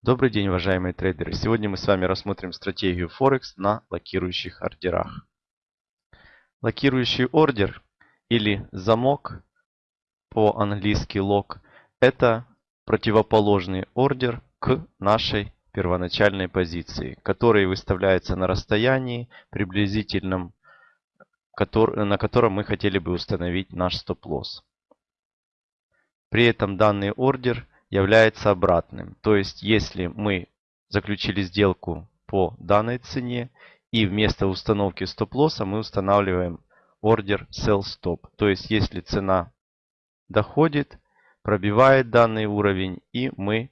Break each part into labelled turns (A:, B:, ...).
A: Добрый день, уважаемые трейдеры! Сегодня мы с вами рассмотрим стратегию Форекс на локирующих ордерах. Локирующий ордер или замок, по-английски лок, это противоположный ордер к нашей первоначальной позиции, который выставляется на расстоянии приблизительном, на котором мы хотели бы установить наш стоп-лосс. При этом данный ордер – является обратным. То есть, если мы заключили сделку по данной цене и вместо установки стоп-лосса мы устанавливаем ордер sell stop. То есть, если цена доходит, пробивает данный уровень и мы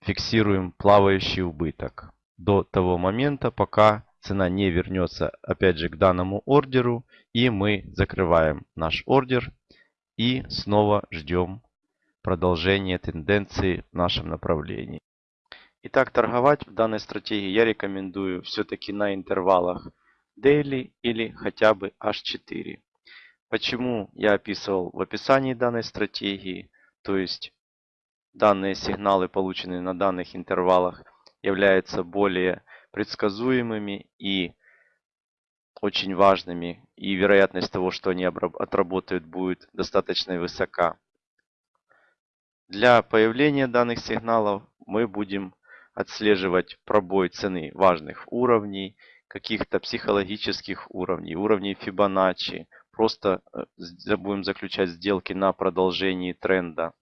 A: фиксируем плавающий убыток до того момента, пока цена не вернется опять же к данному ордеру и мы закрываем наш ордер и снова ждем продолжение тенденции в нашем направлении. Итак, торговать в данной стратегии я рекомендую все-таки на интервалах Daily или хотя бы H4. Почему я описывал в описании данной стратегии, то есть данные сигналы, полученные на данных интервалах, являются более предсказуемыми и очень важными, и вероятность того, что они отработают, будет достаточно высока. Для появления данных сигналов мы будем отслеживать пробой цены важных уровней, каких-то психологических уровней, уровней Фибоначчи. Просто э, будем заключать сделки на продолжении тренда.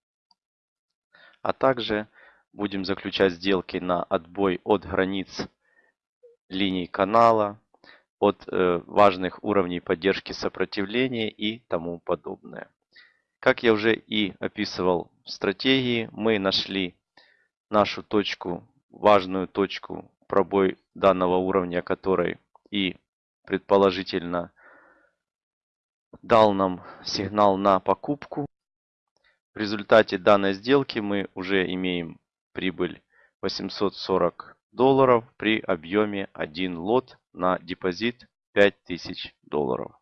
A: А также будем заключать сделки на отбой от границ линий канала, от э, важных уровней поддержки сопротивления и тому подобное. Как я уже и описывал в стратегии, мы нашли нашу точку, важную точку, пробой данного уровня, который и предположительно дал нам сигнал на покупку. В результате данной сделки мы уже имеем прибыль 840 долларов при объеме 1 лот на депозит 5000 долларов.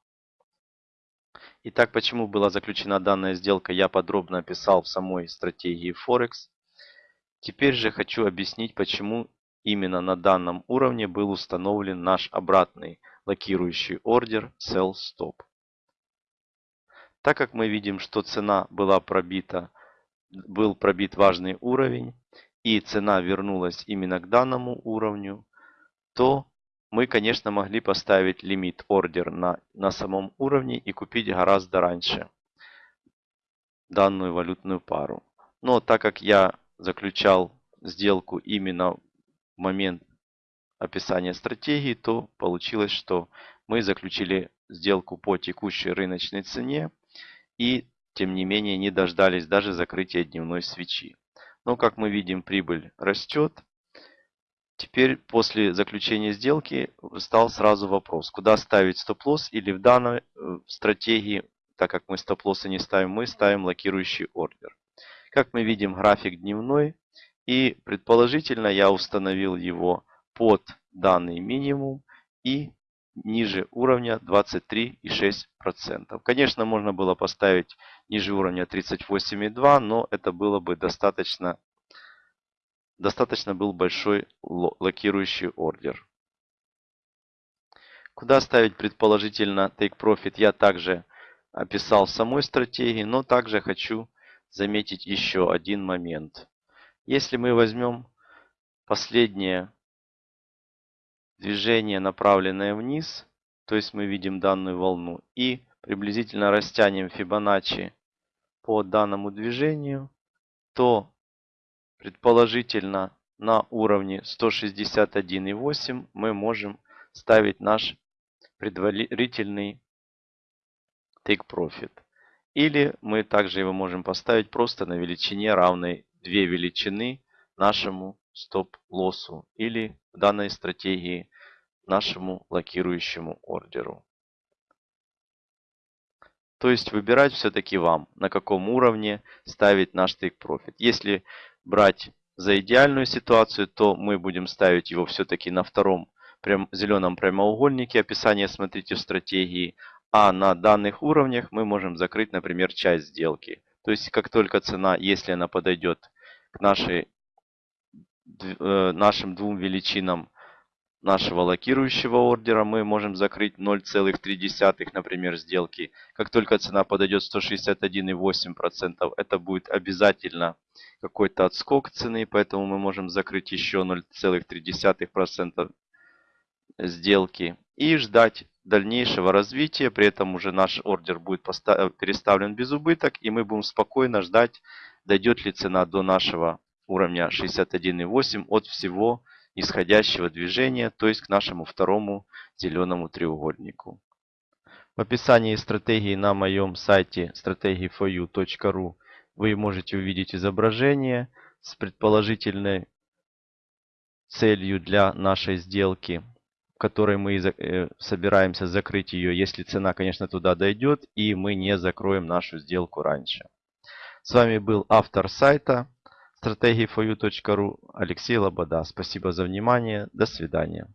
A: Итак, почему была заключена данная сделка, я подробно описал в самой стратегии Forex. Теперь же хочу объяснить, почему именно на данном уровне был установлен наш обратный локирующий ордер Sell Stop. Так как мы видим, что цена была пробита, был пробит важный уровень, и цена вернулась именно к данному уровню, то мы, конечно, могли поставить лимит ордер на, на самом уровне и купить гораздо раньше данную валютную пару. Но так как я заключал сделку именно в момент описания стратегии, то получилось, что мы заключили сделку по текущей рыночной цене и, тем не менее, не дождались даже закрытия дневной свечи. Но, как мы видим, прибыль растет. Теперь после заключения сделки стал сразу вопрос, куда ставить стоп-лосс или в данной э, стратегии, так как мы стоп-лоссы не ставим, мы ставим локирующий ордер. Как мы видим график дневной и предположительно я установил его под данный минимум и ниже уровня 23,6%. Конечно, можно было поставить ниже уровня 38,2, но это было бы достаточно достаточно был большой локирующий ордер. Куда ставить предположительно Take Profit я также описал в самой стратегии, но также хочу заметить еще один момент. Если мы возьмем последнее движение, направленное вниз, то есть мы видим данную волну, и приблизительно растянем Фибоначчи по данному движению, то Предположительно, на уровне 161.8 мы можем ставить наш предварительный take profit. Или мы также его можем поставить просто на величине равной 2 величины нашему стоп-лоссу или в данной стратегии нашему локирующему ордеру. То есть выбирать все-таки вам, на каком уровне ставить наш take profit. Если брать за идеальную ситуацию, то мы будем ставить его все-таки на втором прям, зеленом прямоугольнике. Описание смотрите в стратегии. А на данных уровнях мы можем закрыть, например, часть сделки. То есть, как только цена, если она подойдет к нашей э, нашим двум величинам нашего локирующего ордера мы можем закрыть 0,3, например, сделки. Как только цена подойдет 161,8%, это будет обязательно какой-то отскок цены, поэтому мы можем закрыть еще 0,3% сделки и ждать дальнейшего развития. При этом уже наш ордер будет переставлен без убыток, и мы будем спокойно ждать, дойдет ли цена до нашего уровня 61,8 от всего исходящего движения, то есть к нашему второму зеленому треугольнику. В описании стратегии на моем сайте strategy4u.ru вы можете увидеть изображение с предположительной целью для нашей сделки, в которой мы э, собираемся закрыть ее, если цена, конечно, туда дойдет, и мы не закроем нашу сделку раньше. С вами был автор сайта стратегии4u.ru Алексей Лобода. Спасибо за внимание. До свидания.